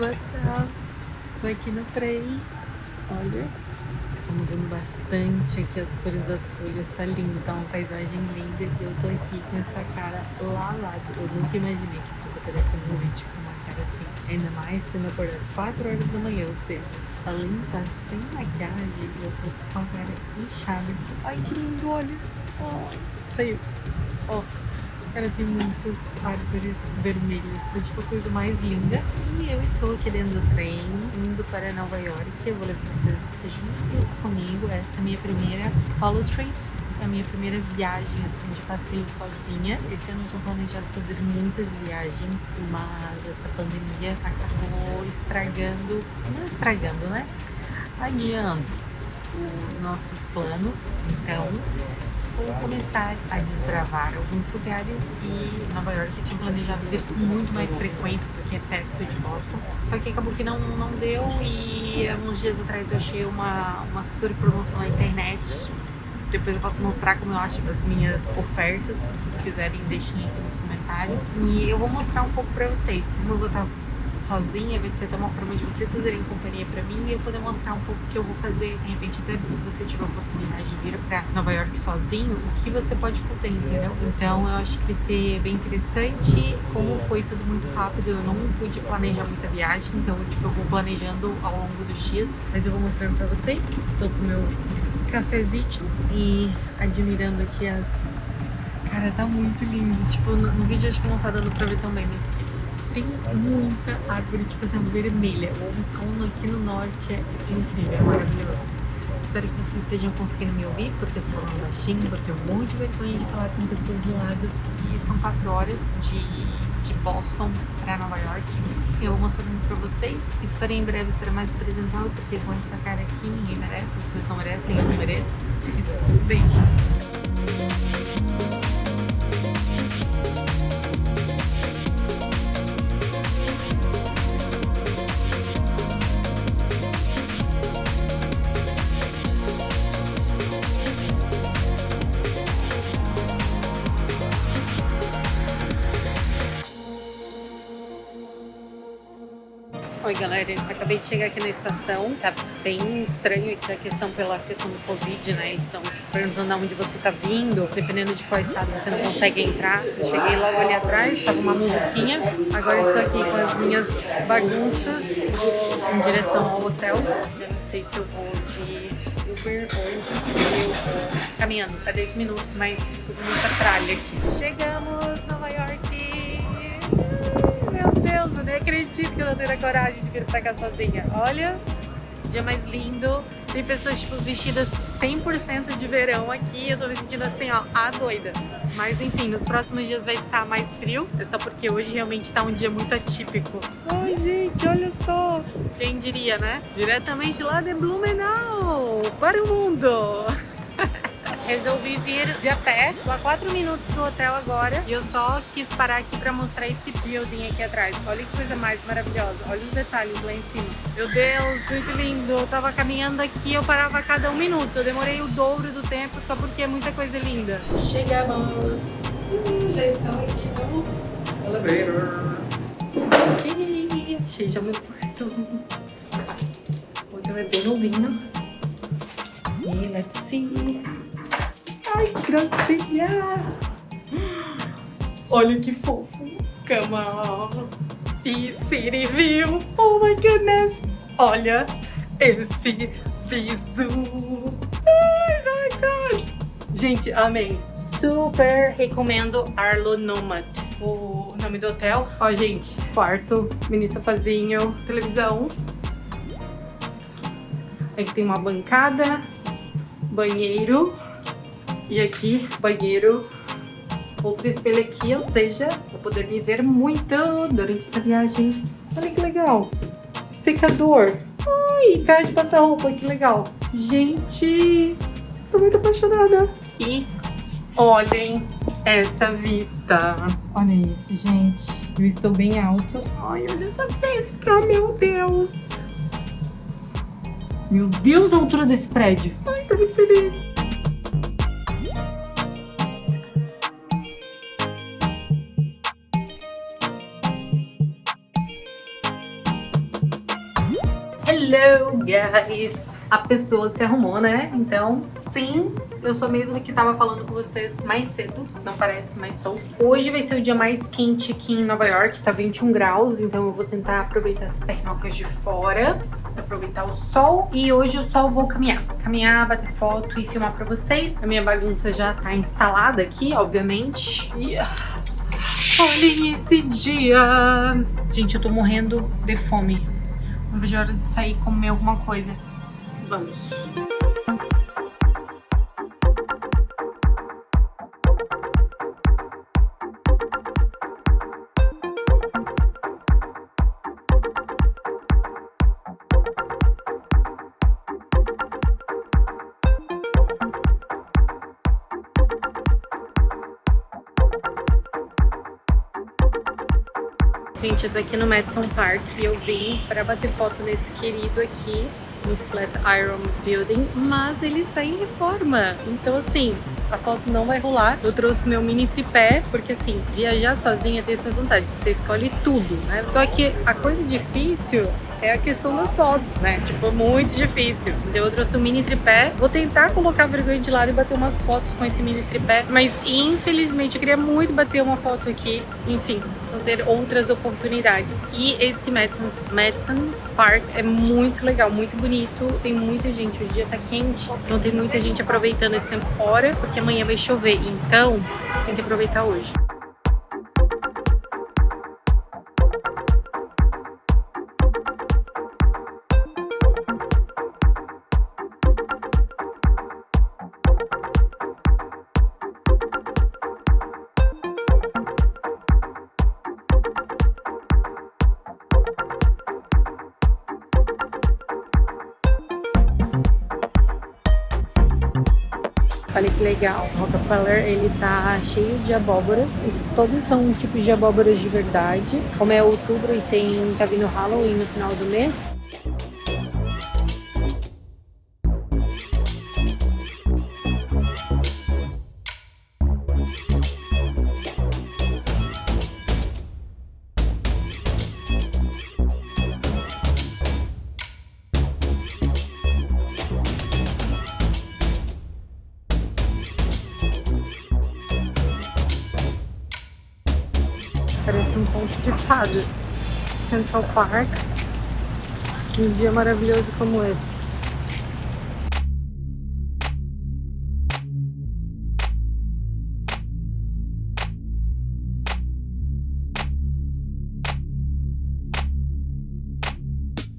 what's up? Tô aqui no trem, olha, tá mudando bastante aqui as cores das folhas, tá lindo, tá uma paisagem linda e eu tô aqui com essa cara lavada. Eu nunca imaginei que fosse aparecer no vídeo com uma cara assim, ainda mais sendo acordado 4 horas da manhã, ou seja, além de estar sem maquiagem, eu tô com a cara inchada. Ai, que lindo, olha, ai, saiu. Oh. Cara, tem muitas árvores vermelhas, tá tipo a coisa mais linda. E eu estou aqui dentro do trem, indo para Nova York. Eu vou levar vocês juntos comigo. Essa é a minha primeira solo trip. É a minha primeira viagem, assim, de passeio sozinha. Esse ano eu tinha planejado fazer muitas viagens, mas essa pandemia acabou estragando, não estragando, né? Adiando os nossos planos. Então, vou começar a desbravar alguns lugares e Nova York eu tinha planejado vir com muito mais frequência porque é perto de Boston. Só que acabou que não, não deu e uns dias atrás eu achei uma, uma super promoção na internet. Depois eu posso mostrar como eu acho as minhas ofertas, se vocês quiserem deixem aqui nos comentários. E eu vou mostrar um pouco pra vocês como eu vou estar sozinha, vai ser até uma forma de vocês fazerem companhia pra mim e eu poder mostrar um pouco o que eu vou fazer. De repente, até se você tiver a oportunidade de vir pra Nova York sozinho, o que você pode fazer, entendeu? Então, eu acho que vai ser bem interessante. Como foi tudo muito rápido, eu não pude planejar muita viagem, então, tipo, eu vou planejando ao longo dos dias. Mas eu vou mostrando pra vocês. Estou com o meu cafezinho e admirando aqui as... Cara, tá muito lindo. Tipo, no, no vídeo acho que não tá dando pra ver tão bem, mas tem muita árvore, tipo assim, vermelha. O outono aqui no norte é incrível, é maravilhoso. Espero que vocês estejam conseguindo me ouvir, porque eu tô falando baixinho, porque eu morro de vergonha de falar com pessoas do lado. E são quatro horas de, de Boston para Nova York. Eu vou mostrando pra vocês. Espero em breve estar mais apresentável, porque com essa cara aqui ninguém merece, vocês não merecem, eu não mereço. Beijo! Oi galera, acabei de chegar aqui na estação, tá bem estranho aqui a questão pela questão do Covid, né? Estão perguntando aonde você tá vindo, dependendo de qual estado você não consegue entrar. Cheguei logo ali atrás, tava uma muvuquinha, agora estou aqui com as minhas bagunças, em direção ao hotel. Eu não sei se eu vou de Uber ou eu vou caminhando, tá 10 minutos, mas muita tralha aqui. Chegamos! Deus, eu nem acredito que eu não tenho a coragem de vir pra cá sozinha. Olha, dia mais lindo. Tem pessoas, tipo, vestidas 100% de verão aqui. Eu tô me sentindo assim, ó, a doida. Mas, enfim, nos próximos dias vai estar mais frio. É só porque hoje realmente tá um dia muito atípico. Ai, gente, olha só. Quem diria, né? Diretamente lá de Blumenau para o mundo. Resolvi vir de a pé. Tô a 4 minutos do hotel agora e eu só quis parar aqui pra mostrar esse building aqui atrás. Olha que coisa mais maravilhosa. Olha os detalhes lá em cima. Meu Deus, muito lindo. Eu tava caminhando aqui, eu parava a cada um minuto. Eu demorei o dobro do tempo só porque é muita coisa linda. Chegamos. Hum, já estamos aqui no elevator. Ok, já meu quarto. O hotel é bem novinho. E let's see. Ai, que gracinha! Olha que fofo. Cama. E City View. Oh my goodness. Olha esse visu. Ai, my God. Gente, amei. Super recomendo Arlo Nomad. O nome do hotel. Ó, gente, quarto, mini sofazinho, televisão. Aqui tem uma bancada, banheiro. E aqui, banheiro, outro espelho aqui, ou seja, vou poder me ver muito durante essa viagem. Olha que legal. Secador. Ai, caixa de passar roupa, que legal. Gente, tô muito apaixonada. E olhem essa vista. Olha isso, gente. Eu estou bem alto. Ai, olha essa vista, meu Deus. Meu Deus, a altura desse prédio. Ai, tô muito feliz. Guys! A pessoa se arrumou, né? Então, sim, eu sou a mesma que tava falando com vocês mais cedo. Não parece mais sol. Hoje vai ser o dia mais quente aqui em Nova York. Tá 21 graus, então eu vou tentar aproveitar as pernocas de fora. Aproveitar o sol. E hoje eu só vou caminhar. Caminhar, bater foto e filmar pra vocês. A minha bagunça já tá instalada aqui, obviamente. Yeah. Olhem esse dia! Gente, eu tô morrendo de fome. Não vejo a hora de sair e comer alguma coisa. Vamos. Gente, eu tô aqui no Madison Park e eu vim pra bater foto nesse querido aqui, no Flatiron Building, mas ele está em reforma. Então, assim, a foto não vai rolar. Eu trouxe meu mini tripé, porque assim, viajar sozinha tem suas vantagens. Você escolhe tudo, né? Só que a coisa difícil é a questão das fotos, né? Tipo, muito difícil. Então eu trouxe um mini tripé. Vou tentar colocar a vergonha de lado e bater umas fotos com esse mini tripé. Mas infelizmente eu queria muito bater uma foto aqui. Enfim, ter outras oportunidades. E esse Madison, Madison Park é muito legal, muito bonito. Tem muita gente. O dia tá quente. Não tem muita gente aproveitando esse tempo fora. Porque amanhã vai chover. Então tem que aproveitar hoje. Olha que legal. O Rockefeller, ele tá cheio de abóboras. Todos são tipos de abóboras de verdade. Como é outubro e tem tá vindo Halloween no final do mês, Parece um conto de fadas. Central Park. Um dia maravilhoso como esse.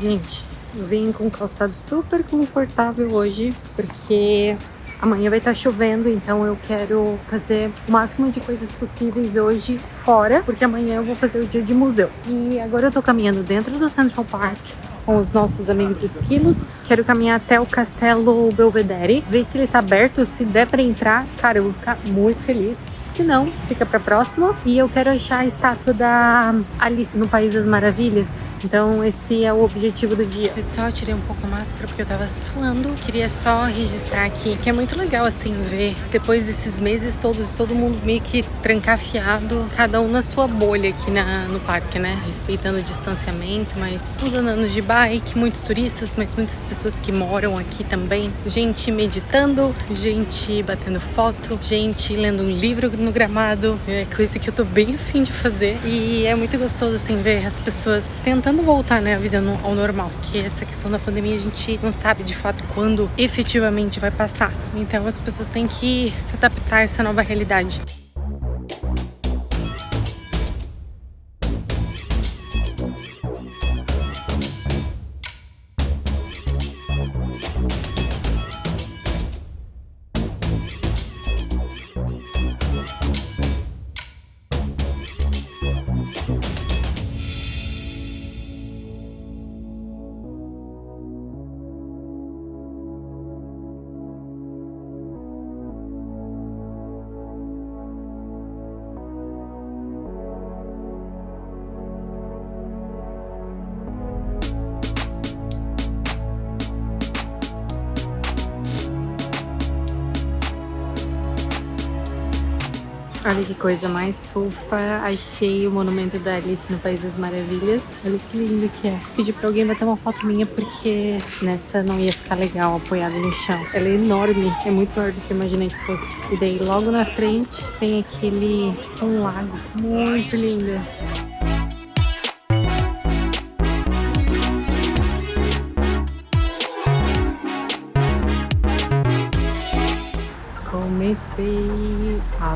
Gente, eu vim com calçado super confortável hoje, porque Amanhã vai estar chovendo, então eu quero fazer o máximo de coisas possíveis hoje fora, porque amanhã eu vou fazer o dia de museu. E agora eu tô caminhando dentro do Central Park com os nossos amigos esquilos. Quero caminhar até o Castelo Belvedere, ver se ele tá aberto, se der pra entrar, cara, eu vou ficar muito feliz. Se não, fica pra próxima. E eu quero achar a estátua da Alice no País das Maravilhas. Então esse é o objetivo do dia. Pessoal, eu tirei um pouco a máscara porque eu tava suando. Queria só registrar aqui que é muito legal assim ver depois desses meses todos, todo mundo meio que trancafiado, cada um na sua bolha aqui na, no parque, né? Respeitando o distanciamento, mas todos andando de bike, muitos turistas, mas muitas pessoas que moram aqui também. Gente meditando, gente batendo foto, gente lendo um livro no gramado. É coisa que eu tô bem afim de fazer. E é muito gostoso assim ver as pessoas tentando tentando voltar né, a vida no, ao normal, que essa questão da pandemia a gente não sabe de fato quando efetivamente vai passar. Então as pessoas têm que se adaptar a essa nova realidade. Olha que coisa mais fofa. Achei o monumento da Alice no País das Maravilhas. Olha que lindo que é. Pedi pra alguém bater uma foto minha porque nessa não ia ficar legal apoiada no chão. Ela é enorme. É muito maior do que eu imaginei que fosse. E daí logo na frente tem aquele tipo um lago muito lindo.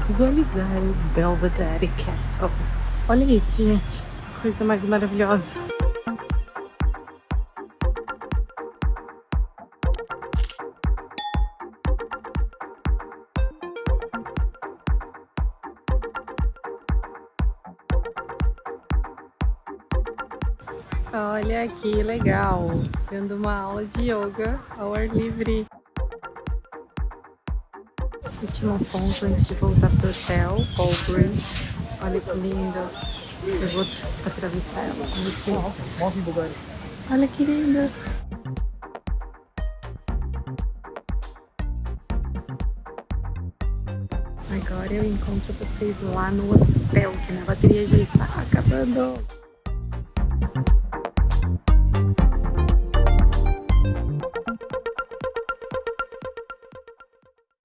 Visualizar o Belvedere Castle. Olha isso, gente. Coisa mais maravilhosa. Olha que legal, tendo uma aula de yoga ao ar livre. Último ponto antes de voltar pro hotel, Paul Bridge. Olha que lindo. Eu vou atravessar ela com vocês. Olha que lindo. Agora eu encontro vocês lá no hotel, que minha bateria já está acabando.